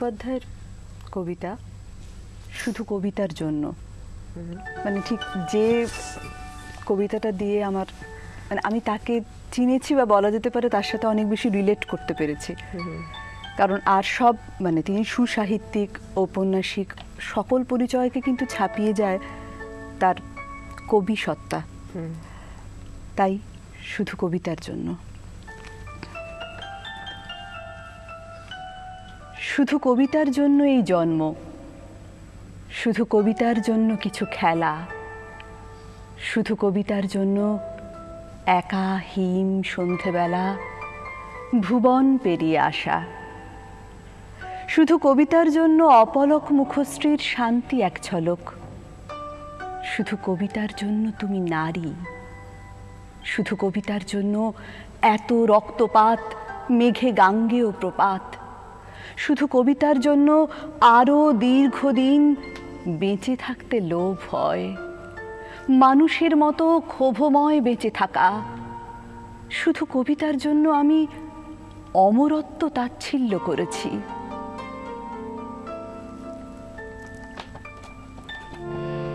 মুখোপাধ্যায়ের কবিতা শুধু কবিতার জন্য। মানে ঠিক যে কবিতাটা দিয়ে আমার মানে আমি তাকে চিনেছি বা বলা যেতে পারে তার সাথে অনেক বেশি রিলেট করতে পেরেছি। কারণ আর সব মানে তিনি সুসাহিত্যিক, ঔপন্যাসিক সকল পরিচয়কে কিন্তু ছাপিয়ে যায় তার কবি সত্তা। তাই শুধু কবিতার জন্য। শুধু কবিতার জন্য এই জন্ম, শুধু কবিতার জন্য কিছু খেলা, শুধু কবিতার জন্য একা হিম সন্ধেবেলা ভুবন পেরিয়ে আসা, শুধু কবিতার জন্য অপলক মুখশ্রীর শান্তি এক ঝলক, শুধু কবিতার জন্য তুমি নারী, শুধু কবিতার জন্য এত রক্তপাত, মেঘে গাঙ্গেয় প্রপাত শুধু কবিতার জন্য আরও দীর্ঘদিন বেঁচে থাকতে লোভ হয়। মানুষের মতো ক্ষোভময় বেঁচে থাকা। শুধু কবিতার জন্য আমি অমরত্ব তাচ্ছিল্য করেছি।